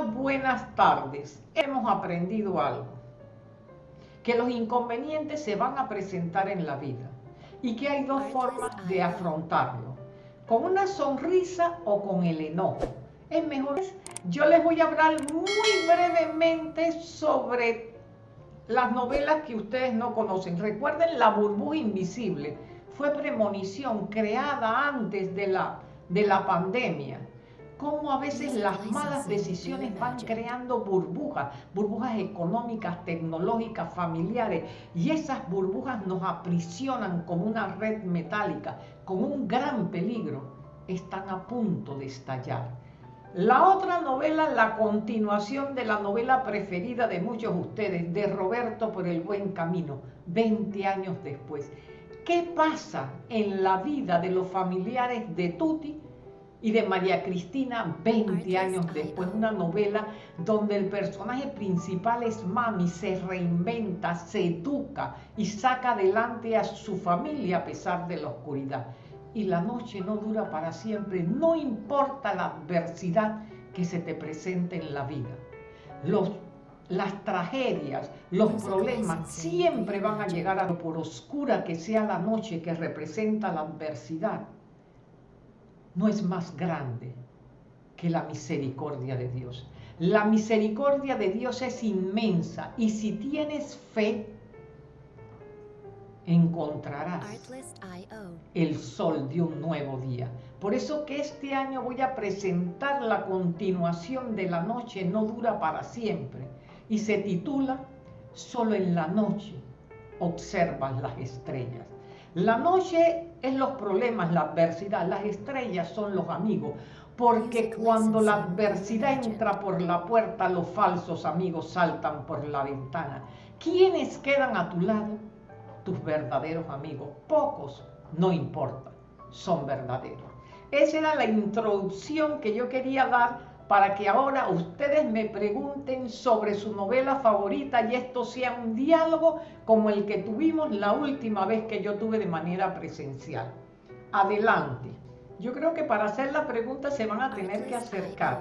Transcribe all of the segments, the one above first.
Buenas tardes. Hemos aprendido algo. Que los inconvenientes se van a presentar en la vida y que hay dos formas de afrontarlo. Con una sonrisa o con el enojo. Es mejor. Yo les voy a hablar muy brevemente sobre las novelas que ustedes no conocen. Recuerden La burbuja invisible. Fue premonición creada antes de la, de la pandemia cómo a veces las malas decisiones van creando burbujas, burbujas económicas, tecnológicas, familiares, y esas burbujas nos aprisionan como una red metálica, con un gran peligro, están a punto de estallar. La otra novela, la continuación de la novela preferida de muchos de ustedes, de Roberto por el buen camino, 20 años después. ¿Qué pasa en la vida de los familiares de Tuti y de María Cristina 20 años después, una novela donde el personaje principal es Mami, se reinventa, se educa y saca adelante a su familia a pesar de la oscuridad. Y la noche no dura para siempre, no importa la adversidad que se te presente en la vida. Los, las tragedias, los problemas siempre van a llegar a lo por oscura que sea la noche que representa la adversidad no es más grande que la misericordia de Dios. La misericordia de Dios es inmensa y si tienes fe, encontrarás el sol de un nuevo día. Por eso que este año voy a presentar la continuación de La noche no dura para siempre y se titula Solo en la noche observas las estrellas. La noche es los problemas, la adversidad. Las estrellas son los amigos. Porque cuando la adversidad entra por la puerta, los falsos amigos saltan por la ventana. ¿Quiénes quedan a tu lado? Tus verdaderos amigos. Pocos, no importa, son verdaderos. Esa era la introducción que yo quería dar para que ahora ustedes me pregunten sobre su novela favorita y esto sea un diálogo como el que tuvimos la última vez que yo tuve de manera presencial. Adelante. Yo creo que para hacer la pregunta se van a tener que acercar.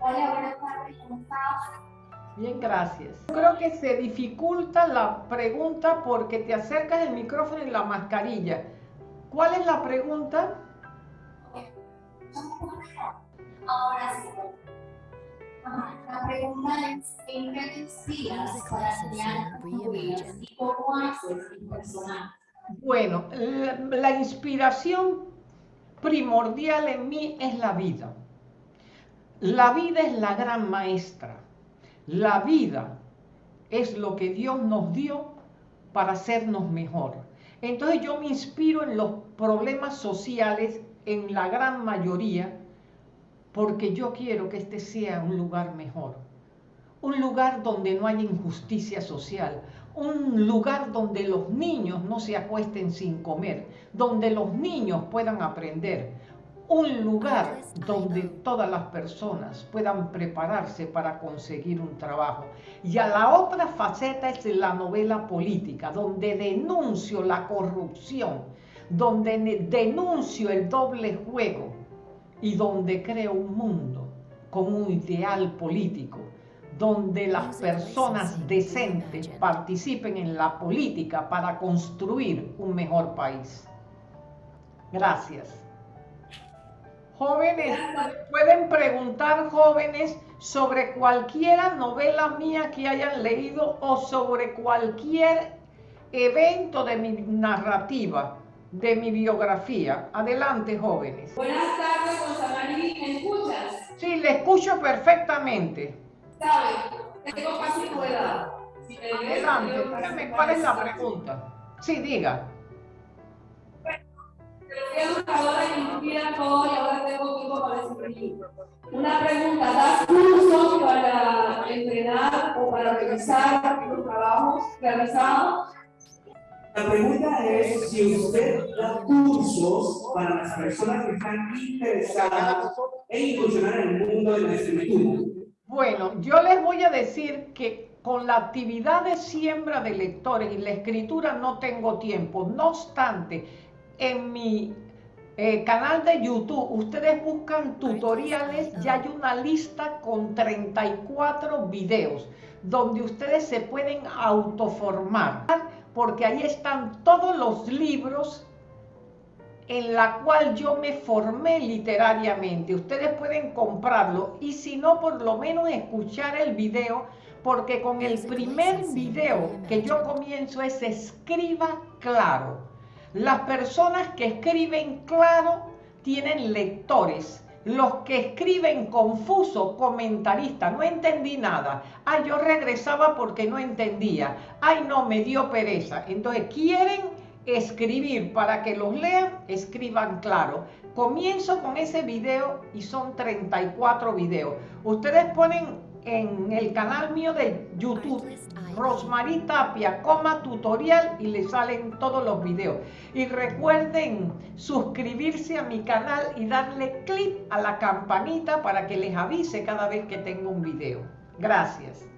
Hola, buenas tardes, ¿cómo estás? Bien, gracias. Yo creo que se dificulta la pregunta porque te acercas el micrófono y la mascarilla. ¿Cuál es la pregunta? Ahora sí. La pregunta es, ¿en qué te inspiras para crear y cómo haces el personaje? Bueno, la, la inspiración primordial en mí es la vida. La vida es la gran maestra. La vida es lo que Dios nos dio para hacernos mejor. Entonces yo me inspiro en los problemas sociales, en la gran mayoría, porque yo quiero que este sea un lugar mejor, un lugar donde no haya injusticia social, un lugar donde los niños no se acuesten sin comer, donde los niños puedan aprender, un lugar donde todas las personas puedan prepararse para conseguir un trabajo. Y a la otra faceta es la novela política, donde denuncio la corrupción, donde denuncio el doble juego, y donde creo un mundo con un ideal político, donde las personas decentes participen en la política para construir un mejor país. Gracias. Jóvenes, pueden preguntar jóvenes sobre cualquier novela mía que hayan leído o sobre cualquier evento de mi narrativa de mi biografía. Adelante, jóvenes. Buenas tardes, Rosamari, ¿me escuchas? Sí, le escucho perfectamente. ¿Sabes? Tengo casi tu edad. Si Adelante, dígame cuál es la pregunta. Sí, diga. Bueno, fui educadora y todo y ahora tengo tiempo para escribir. Una pregunta, ¿das cursos para entrenar o para revisar los trabajos realizados? La pregunta es si usted da cursos para las personas que están interesadas en incursionar en el mundo de la escritura. Bueno, yo les voy a decir que con la actividad de siembra de lectores y la escritura no tengo tiempo. No obstante, en mi eh, canal de YouTube, ustedes buscan tutoriales, ya hay una lista con 34 videos donde ustedes se pueden autoformar, porque ahí están todos los libros en la cual yo me formé literariamente. Ustedes pueden comprarlo y si no, por lo menos escuchar el video, porque con el primer video que yo comienzo es escriba claro. Las personas que escriben claro tienen lectores. Los que escriben confuso, comentarista, no entendí nada. Ay, yo regresaba porque no entendía. Ay, no, me dio pereza. Entonces, quieren escribir para que los lean, escriban claro. Comienzo con ese video y son 34 videos. Ustedes ponen en el canal mío de YouTube, Rosmarie Tapia, tutorial y le salen todos los videos. Y recuerden suscribirse a mi canal y darle clic a la campanita para que les avise cada vez que tengo un video. Gracias.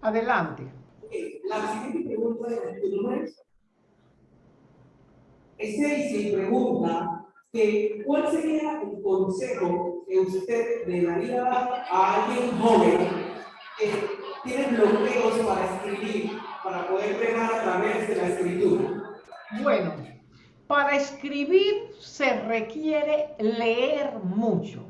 Adelante. La siguiente pregunta es, Stacy pregunta que cuál sería el consejo que usted le daría a alguien joven que tiene bloqueos para escribir, para poder pegar a través de la escritura. Bueno, para escribir se requiere leer mucho.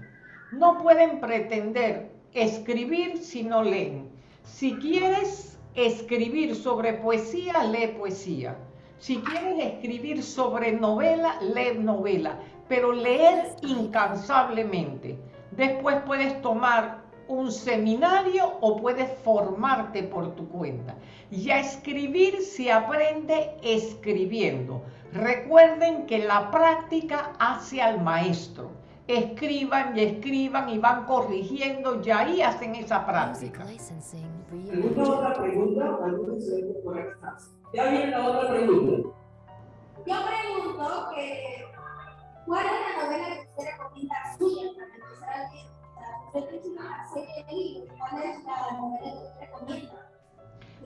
No pueden pretender escribir si no leen. Si quieres escribir sobre poesía, lee poesía. Si quieres escribir sobre novela, lee novela, pero leer incansablemente. Después puedes tomar un seminario o puedes formarte por tu cuenta. Y a escribir se aprende escribiendo. Recuerden que la práctica hace al maestro. Escriban y escriban y van corrigiendo y ahí hacen esa práctica. otra pregunta? Ya viene la otra pregunta. Yo pregunto que, ¿cuál es la novela que usted recomienda suya para empezar a leer? Usted tiene una serie de libros, ¿cuál es la novela que usted recomienda?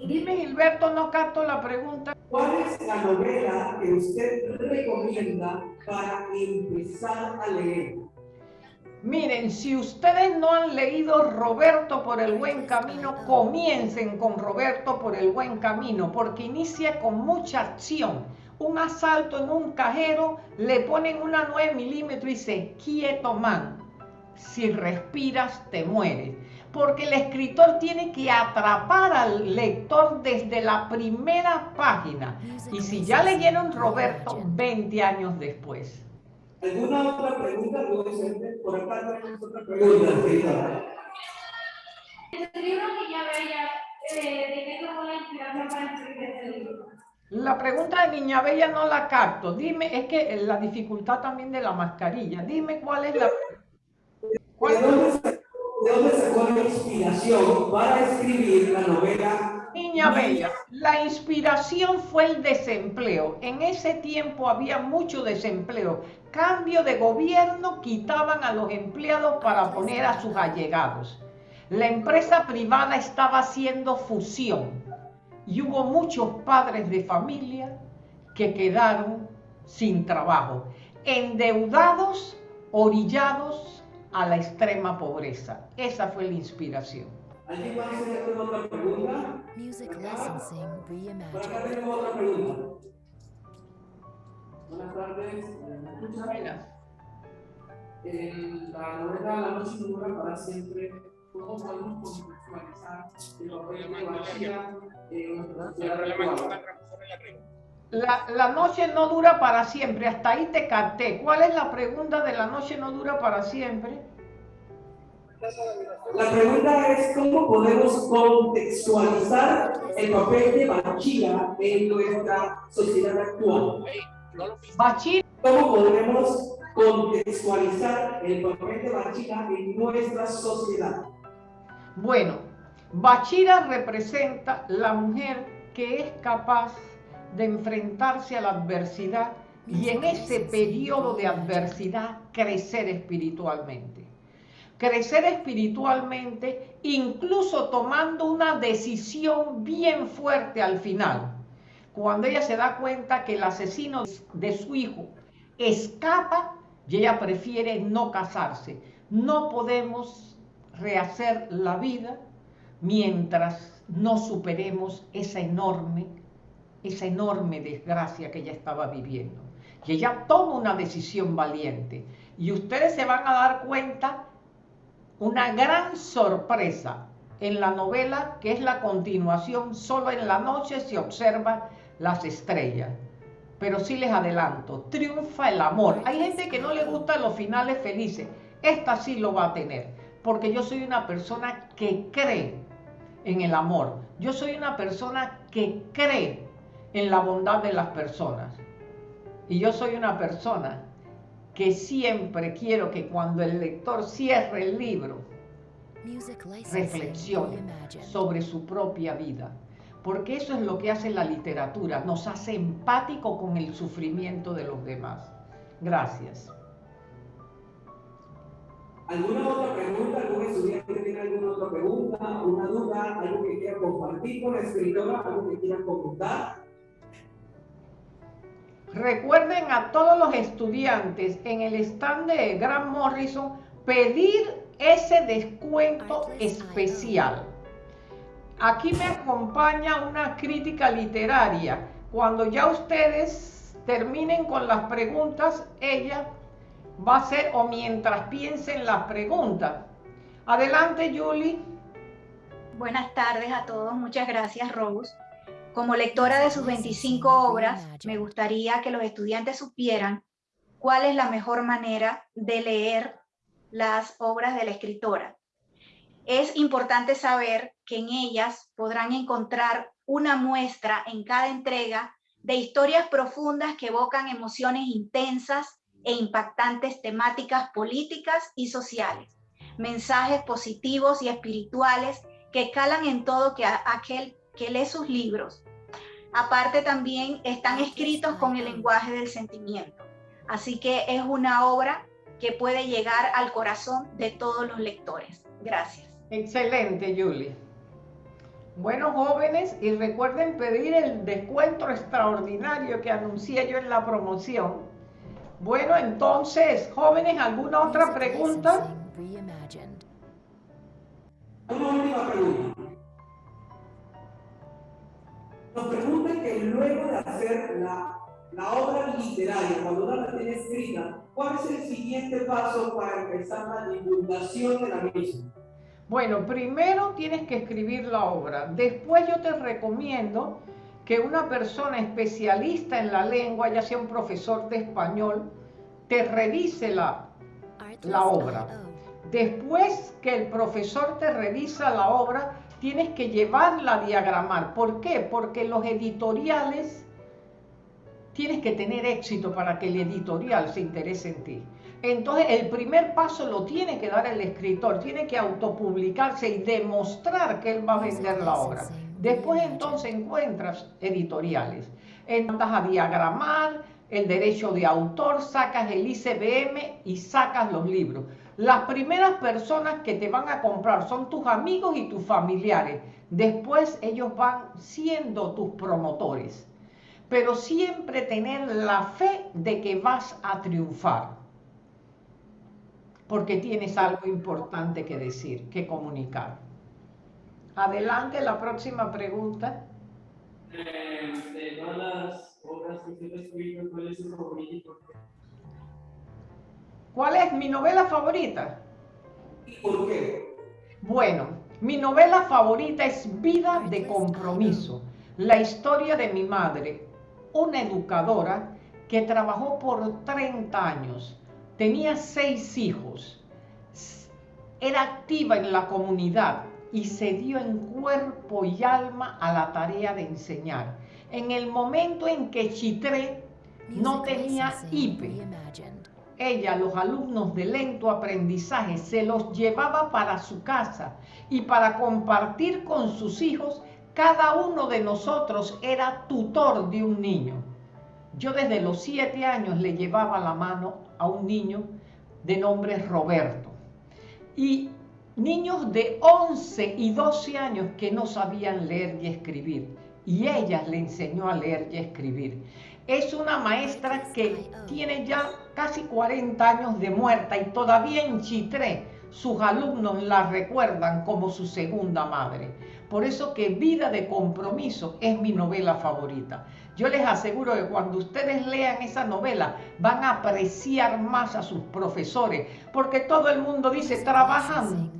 Dime, Gilberto, no capto la pregunta. ¿Cuál es la novela que usted recomienda para empezar a leer? Miren, si ustedes no han leído Roberto por el buen camino, comiencen con Roberto por el buen camino, porque inicia con mucha acción. Un asalto en un cajero, le ponen una 9 milímetros y dice, quieto man, si respiras te mueres. Porque el escritor tiene que atrapar al lector desde la primera página. Y si ya leyeron Roberto 20 años después. ¿Alguna otra pregunta? Por acá tenemos otra pregunta. El libro que ya veía, eh, ¿de qué tomó la inspiración para escribir este libro? La pregunta de Niña Bella no la capto. Dime, es que la dificultad también de la mascarilla. Dime cuál es la... ¿Cuál ¿De, dónde, ¿De dónde sacó la inspiración para escribir la novela Niña Bella, la inspiración fue el desempleo. En ese tiempo había mucho desempleo. Cambio de gobierno, quitaban a los empleados para poner a sus allegados. La empresa privada estaba haciendo fusión y hubo muchos padres de familia que quedaron sin trabajo, endeudados, orillados a la extrema pobreza. Esa fue la inspiración. ¿Alguien más hacer otra pregunta? Music licensing reimagined. Por acá tenemos otra pregunta. Buenas tardes. Buenas. En la novela La noche no dura para siempre. ¿Cómo podemos contextualizar el papel de Bachira en la la, la noche no dura para siempre, hasta ahí te capté. ¿Cuál es la pregunta de la noche no dura para siempre? La pregunta es cómo podemos contextualizar el papel de Bachira en nuestra sociedad actual. Bachira. ¿Cómo podemos contextualizar el papel de Bachira en nuestra sociedad? Bueno, Bachira representa la mujer que es capaz de enfrentarse a la adversidad y en ese periodo de adversidad crecer espiritualmente. Crecer espiritualmente incluso tomando una decisión bien fuerte al final. Cuando ella se da cuenta que el asesino de su hijo escapa y ella prefiere no casarse. No podemos rehacer la vida mientras no superemos esa enorme, esa enorme desgracia que ella estaba viviendo. Y ella toma una decisión valiente. Y ustedes se van a dar cuenta una gran sorpresa en la novela, que es la continuación, solo en la noche se observa las estrellas. Pero sí les adelanto, triunfa el amor. Hay gente que no le gustan los finales felices. Esta sí lo va a tener, porque yo soy una persona que cree en el amor. Yo soy una persona que cree en la bondad de las personas. Y yo soy una persona que siempre quiero que cuando el lector cierre el libro, reflexione sobre su propia vida. Porque eso es lo que hace la literatura, nos hace empático con el sufrimiento de los demás. Gracias. ¿Alguna otra pregunta? ¿Algún estudiante tiene alguna otra pregunta, una duda, algo que quiera compartir con la escritora, algo que quiera comentar? Recuerden a todos los estudiantes en el stand de Grant Morrison pedir ese descuento especial. Aquí me acompaña una crítica literaria. Cuando ya ustedes terminen con las preguntas, ella va a ser o mientras piensen las preguntas. Adelante, Julie. Buenas tardes a todos. Muchas gracias, Rose. Como lectora de sus 25 obras, me gustaría que los estudiantes supieran cuál es la mejor manera de leer las obras de la escritora. Es importante saber que en ellas podrán encontrar una muestra en cada entrega de historias profundas que evocan emociones intensas e impactantes temáticas políticas y sociales, mensajes positivos y espirituales que calan en todo que aquel que lee sus libros. Aparte también están escritos con el lenguaje del sentimiento. Así que es una obra que puede llegar al corazón de todos los lectores. Gracias. Excelente, Julie. Bueno, jóvenes, y recuerden pedir el descuento extraordinario que anuncié yo en la promoción. Bueno, entonces, jóvenes, ¿alguna otra pregunta? Una última pregunta. Nos preguntan que luego de hacer la, la obra literaria, cuando uno la tiene escrita, ¿cuál es el siguiente paso para empezar la divulgación de la misma? Bueno, primero tienes que escribir la obra. Después yo te recomiendo que una persona especialista en la lengua, ya sea un profesor de español, te revise la, la obra. Después que el profesor te revisa la obra, tienes que llevarla a diagramar. ¿Por qué? Porque los editoriales tienes que tener éxito para que el editorial se interese en ti. Entonces, el primer paso lo tiene que dar el escritor, tiene que autopublicarse y demostrar que él va a vender la obra. Después entonces encuentras editoriales. Entras a diagramar el derecho de autor, sacas el ICBM y sacas los libros. Las primeras personas que te van a comprar son tus amigos y tus familiares. Después ellos van siendo tus promotores. Pero siempre tener la fe de que vas a triunfar porque tienes algo importante que decir, que comunicar. Adelante, la próxima pregunta. Eh, de todas las obras que ¿cuál es su favorita ¿Cuál es mi novela favorita? ¿Y por qué? Bueno, mi novela favorita es Vida de Compromiso, la historia de mi madre, una educadora que trabajó por 30 años tenía seis hijos, era activa en la comunidad y se dio en cuerpo y alma a la tarea de enseñar. En el momento en que Chitré no tenía IPE, ella, los alumnos de lento aprendizaje, se los llevaba para su casa y para compartir con sus hijos, cada uno de nosotros era tutor de un niño. Yo desde los siete años le llevaba la mano a un niño de nombre Roberto. Y niños de 11 y 12 años que no sabían leer y escribir. Y ella le enseñó a leer y escribir. Es una maestra que tiene ya casi 40 años de muerta y todavía en Chitré sus alumnos la recuerdan como su segunda madre. Por eso que Vida de Compromiso es mi novela favorita. Yo les aseguro que cuando ustedes lean esa novela van a apreciar más a sus profesores, porque todo el mundo dice, trabajan,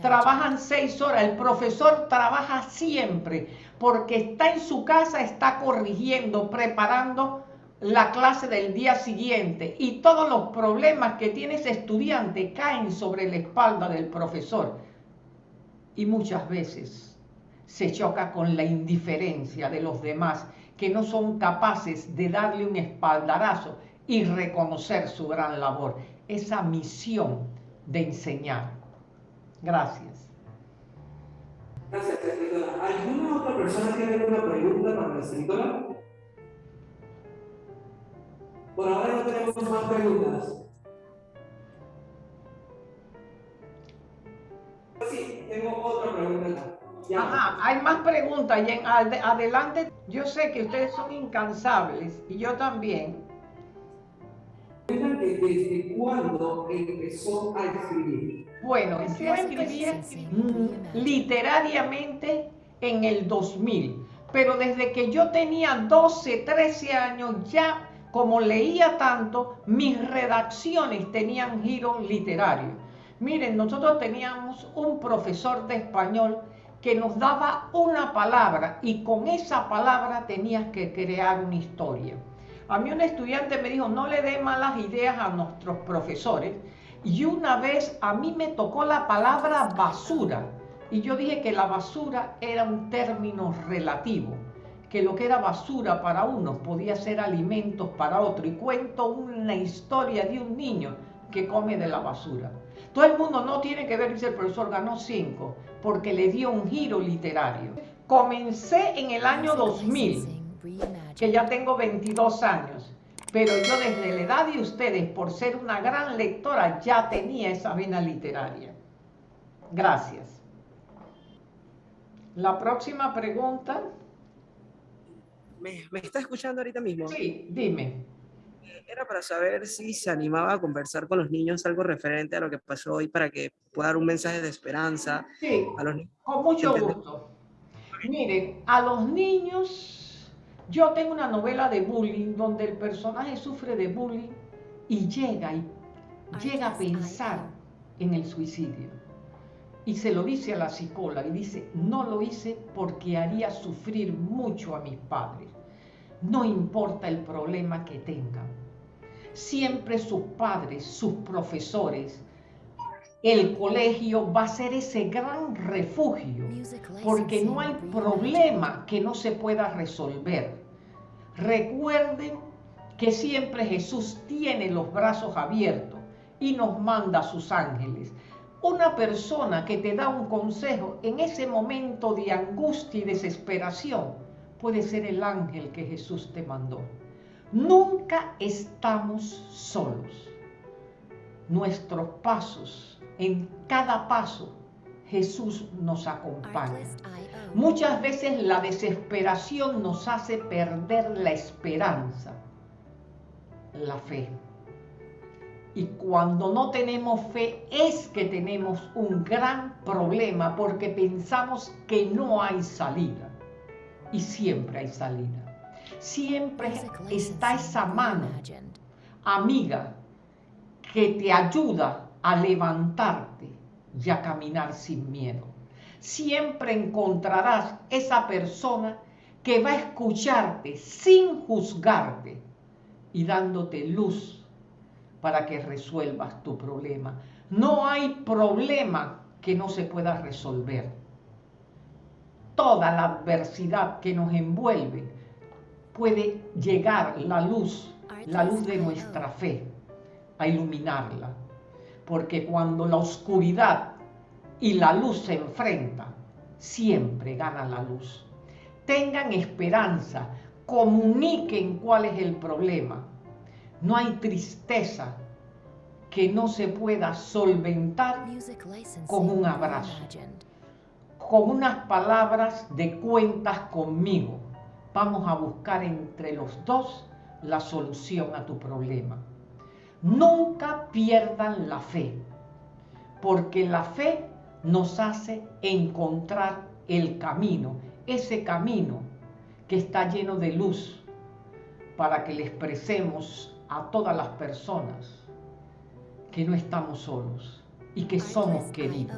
trabajan seis horas, el profesor trabaja siempre, porque está en su casa, está corrigiendo, preparando la clase del día siguiente y todos los problemas que tiene ese estudiante caen sobre la espalda del profesor. Y muchas veces se choca con la indiferencia de los demás que no son capaces de darle un espaldarazo y reconocer su gran labor, esa misión de enseñar. Gracias. Gracias. ¿Alguna otra persona tiene alguna pregunta para la? Por ahora no tenemos más preguntas. Sí, tengo otra pregunta. Ajá, hay más preguntas y en adelante yo sé que ustedes son incansables y yo también. ¿Desde cuándo empezó a escribir? Bueno, yo escribí literariamente en el 2000, pero desde que yo tenía 12, 13 años ya como leía tanto, mis redacciones tenían giro literario. Miren, nosotros teníamos un profesor de español que nos daba una palabra y con esa palabra tenías que crear una historia. A mí un estudiante me dijo, no le dé malas ideas a nuestros profesores. Y una vez a mí me tocó la palabra basura. Y yo dije que la basura era un término relativo que lo que era basura para unos podía ser alimentos para otro. Y cuento una historia de un niño que come de la basura. Todo el mundo no tiene que ver, dice el profesor, ganó cinco, porque le dio un giro literario. Comencé en el año 2000, que ya tengo 22 años, pero yo desde la edad de ustedes, por ser una gran lectora, ya tenía esa vena literaria. Gracias. La próxima pregunta. ¿Me, está escuchando ahorita mismo? Sí, dime. Era para saber si se animaba a conversar con los niños algo referente a lo que pasó hoy para que pueda dar un mensaje de esperanza sí, a los niños. Con mucho gusto. Miren, a los niños, yo tengo una novela de bullying donde el personaje sufre de bullying y llega y llega a pensar en el suicidio. Y se lo dice a la psicóloga y dice, no lo hice porque haría sufrir mucho a mis padres. No importa el problema que tengan. Siempre sus padres, sus profesores, el colegio va a ser ese gran refugio, porque no hay problema que no se pueda resolver. Recuerden que siempre Jesús tiene los brazos abiertos y nos manda a sus ángeles una persona que te da un consejo en ese momento de angustia y desesperación puede ser el ángel que Jesús te mandó. Nunca estamos solos. Nuestros pasos, en cada paso, Jesús nos acompaña. Muchas veces la desesperación nos hace perder la esperanza, la fe. Y cuando no tenemos fe es que tenemos un gran problema porque pensamos que no hay salida. Y siempre hay salida. Siempre está esa mano amiga que te ayuda a levantarte y a caminar sin miedo. Siempre encontrarás esa persona que va a escucharte sin juzgarte y dándote luz para que resuelvas tu problema. No hay problema que no se pueda resolver. Toda la adversidad que nos envuelve puede llegar la luz, la luz de nuestra fe, a iluminarla. Porque cuando la oscuridad y la luz se enfrentan, siempre gana la luz. Tengan esperanza, comuniquen cuál es el problema no hay tristeza que no se pueda solventar con un abrazo, con unas palabras de cuentas conmigo. Vamos a buscar entre los dos la solución a tu problema. Nunca pierdan la fe, porque la fe nos hace encontrar el camino, ese camino que está lleno de luz, para que le expresemos a todas las personas que no estamos solos y que somos queridos.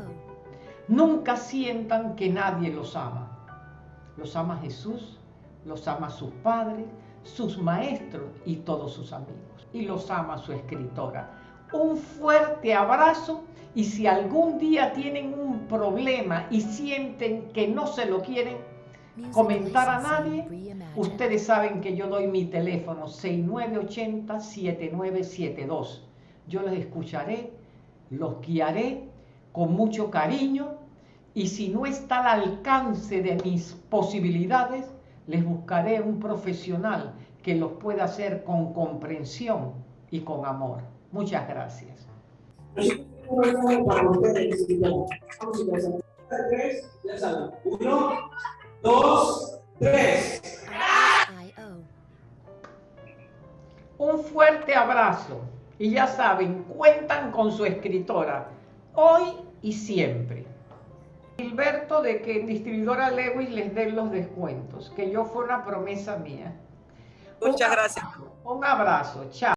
Nunca sientan que nadie los ama. Los ama Jesús, los ama sus padres, sus maestros y todos sus amigos. Y los ama su escritora. Un fuerte abrazo y si algún día tienen un problema y sienten que no se lo quieren comentar a nadie, ustedes saben que yo doy mi teléfono 6980-7972. Yo los escucharé, los guiaré con mucho cariño y si no está al alcance de mis posibilidades, les buscaré un profesional que los pueda hacer con comprensión y con amor. Muchas gracias. Uno, dos, tres. Un fuerte abrazo y ya saben, cuentan con su escritora, hoy y siempre. Gilberto de que en distribuidora Lewis les den los descuentos, que yo fue una promesa mía. Muchas gracias. Un abrazo, chao.